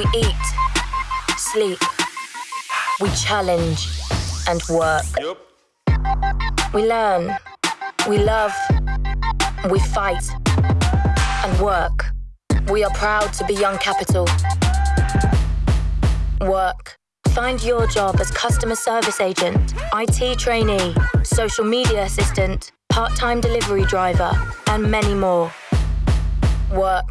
We eat, sleep, we challenge and work. Yep. We learn, we love, we fight and work. We are proud to be Young Capital. Work. Find your job as customer service agent, IT trainee, social media assistant, part time delivery driver, and many more. Work.